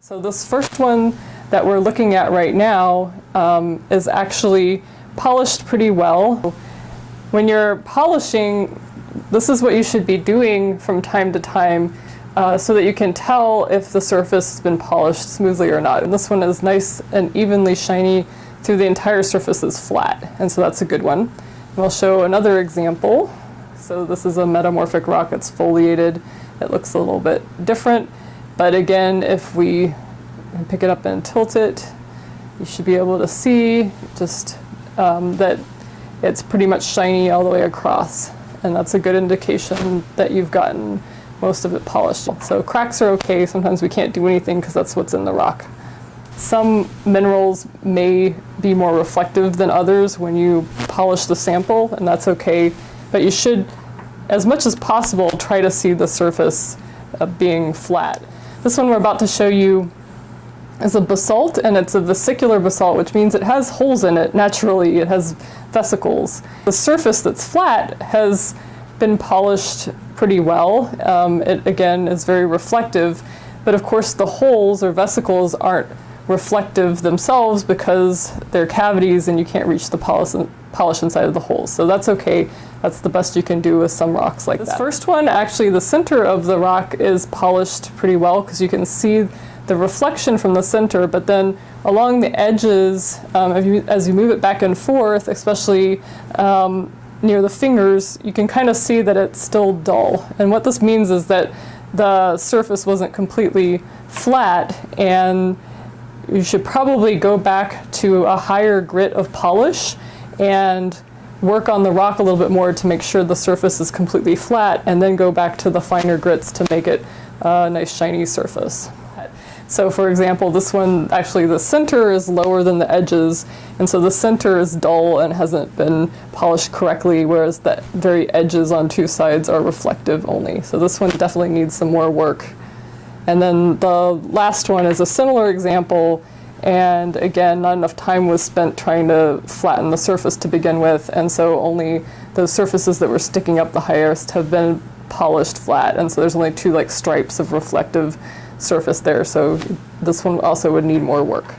So this first one that we're looking at right now um, is actually polished pretty well. When you're polishing, this is what you should be doing from time to time uh, so that you can tell if the surface has been polished smoothly or not. And this one is nice and evenly shiny through the entire surface is flat, and so that's a good one. And we'll show another example. So this is a metamorphic rock that's foliated. It looks a little bit different, but again, if we pick it up and tilt it, you should be able to see just um, that it's pretty much shiny all the way across. And that's a good indication that you've gotten most of it polished. So cracks are okay. Sometimes we can't do anything because that's what's in the rock. Some minerals may be more reflective than others when you polish the sample, and that's okay. But you should, as much as possible, try to see the surface uh, being flat. This one we're about to show you is a basalt, and it's a vesicular basalt, which means it has holes in it naturally. It has vesicles. The surface that's flat has been polished pretty well. Um, it, again, is very reflective, but of course the holes or vesicles aren't reflective themselves because they're cavities and you can't reach the polish, polish inside of the holes. So that's okay. That's the best you can do with some rocks like this that. This first one, actually the center of the rock is polished pretty well because you can see the reflection from the center, but then along the edges, um, as, you, as, you, move it back and forth, especially um, near the fingers, you can kind of see that it's still dull. And what this means is that the surface wasn't completely flat and you should probably go back to a higher grit of polish and work on the rock a little bit more to make sure the surface is completely flat and then go back to the finer grits to make it a nice shiny surface. So for example, this one, actually the center is lower than the edges, and so the center is dull and hasn't been polished correctly, whereas the very edges on two sides are reflective only. So this one definitely needs some more work. And then the last one is a similar example, and again, not enough time was spent trying to flatten the surface to begin with, and so only those surfaces that were sticking up the highest have been polished flat, and so there's only two like stripes of reflective surface there, so this one also would need more work.